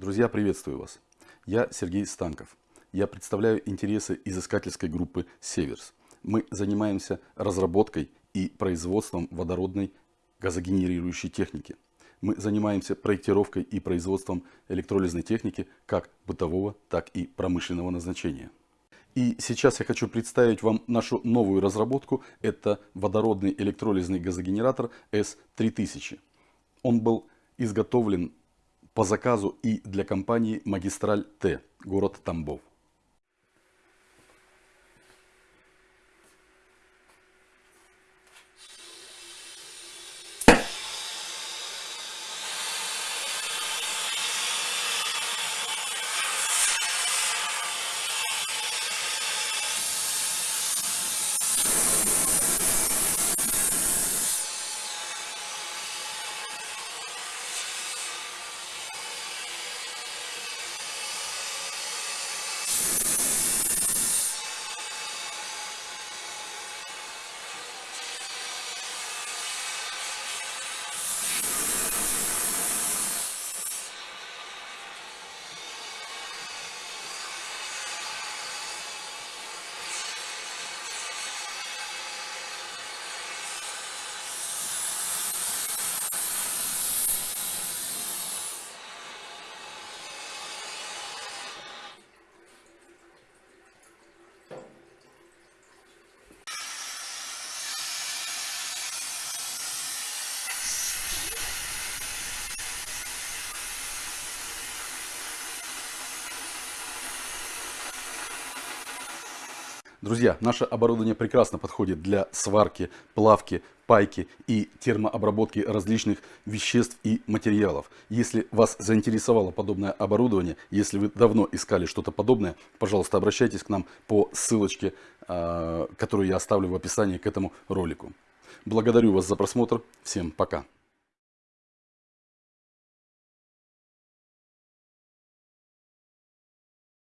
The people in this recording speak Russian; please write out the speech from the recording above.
Друзья, приветствую вас. Я Сергей Станков. Я представляю интересы изыскательской группы «Северс». Мы занимаемся разработкой и производством водородной газогенерирующей техники. Мы занимаемся проектировкой и производством электролизной техники как бытового, так и промышленного назначения. И сейчас я хочу представить вам нашу новую разработку. Это водородный электролизный газогенератор S3000. Он был изготовлен по заказу и для компании «Магистраль Т», город Тамбов. Друзья, наше оборудование прекрасно подходит для сварки, плавки, пайки и термообработки различных веществ и материалов. Если вас заинтересовало подобное оборудование, если вы давно искали что-то подобное, пожалуйста, обращайтесь к нам по ссылочке, а, которую я оставлю в описании к этому ролику. Благодарю вас за просмотр. Всем пока.